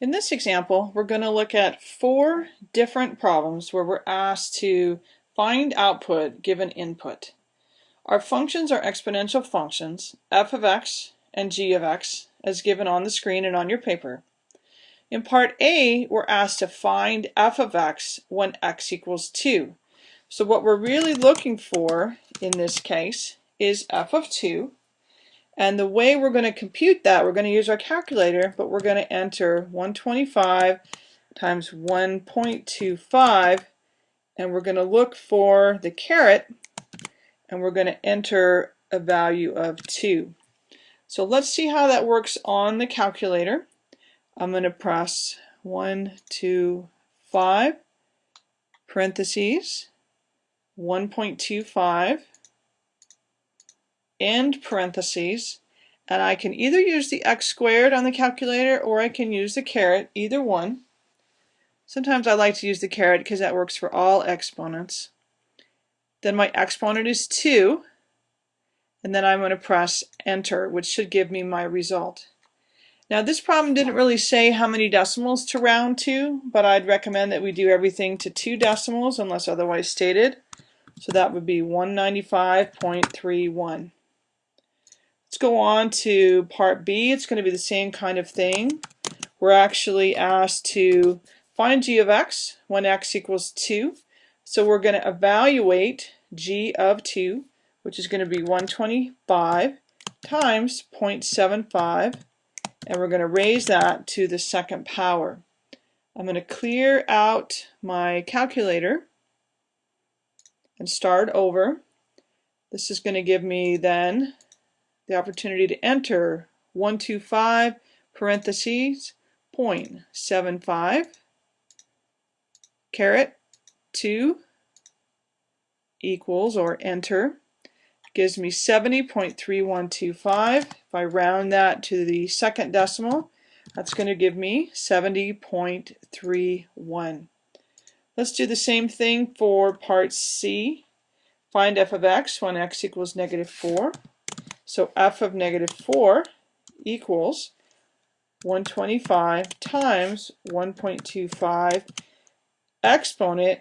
In this example, we're going to look at four different problems where we're asked to find output given input. Our functions are exponential functions, f of x and g of x, as given on the screen and on your paper. In part A, we're asked to find f of x when x equals 2. So what we're really looking for in this case is f of 2 and the way we're going to compute that, we're going to use our calculator, but we're going to enter 125 times 1.25, and we're going to look for the caret, and we're going to enter a value of 2. So let's see how that works on the calculator. I'm going to press 1, 2, 5, parentheses, 1.25, end parentheses, and I can either use the x squared on the calculator or I can use the caret, either one. Sometimes I like to use the caret because that works for all exponents. Then my exponent is 2, and then I'm going to press enter, which should give me my result. Now this problem didn't really say how many decimals to round to, but I'd recommend that we do everything to two decimals unless otherwise stated. So that would be 195.31. Let's go on to part B. It's going to be the same kind of thing. We're actually asked to find g of x when x equals 2. So we're going to evaluate g of 2, which is going to be 125 times 0.75, and we're going to raise that to the second power. I'm going to clear out my calculator and start over. This is going to give me then the opportunity to enter 125 parentheses 0.75 caret 2 equals or enter gives me 70.3125 if I round that to the second decimal that's going to give me 70.31 let's do the same thing for part C. Find f of x when x equals negative 4 so f of negative 4 equals 125 times 1.25 exponent,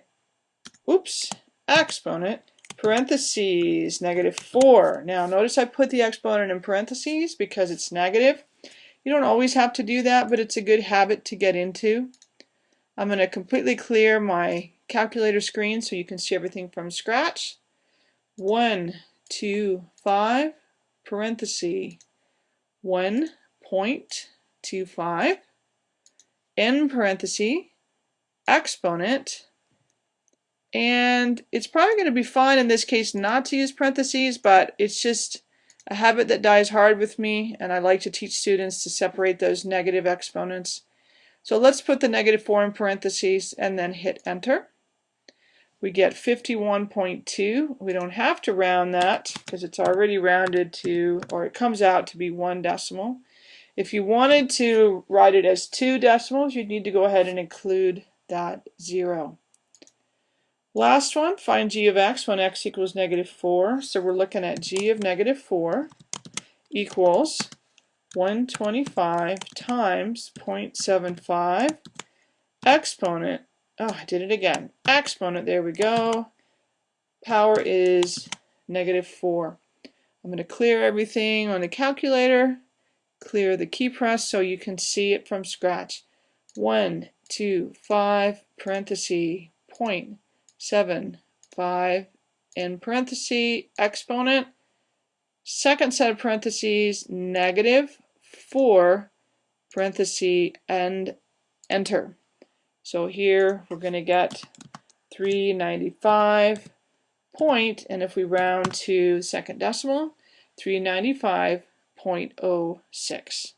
oops, exponent, parentheses, negative 4. Now notice I put the exponent in parentheses because it's negative. You don't always have to do that, but it's a good habit to get into. I'm going to completely clear my calculator screen so you can see everything from scratch. 1, 2, 5, parenthesis 1.25 in parenthesis exponent and it's probably going to be fine in this case not to use parentheses but it's just a habit that dies hard with me and I like to teach students to separate those negative exponents. So let's put the negative 4 in parentheses and then hit enter we get 51.2. We don't have to round that because it's already rounded to, or it comes out to be one decimal. If you wanted to write it as two decimals, you'd need to go ahead and include that zero. Last one, find g of x when x equals negative 4. So we're looking at g of negative 4 equals 125 times 0.75 exponent Oh, I did it again. Exponent, there we go. Power is negative 4. I'm going to clear everything on the calculator, clear the key press so you can see it from scratch. 1, 2, 5, parenthesis, point, 7, 5, in parenthesis, exponent, second set of parentheses, negative 4, parenthesis, and enter. So here we're going to get 395 point, and if we round to second decimal, 395.06.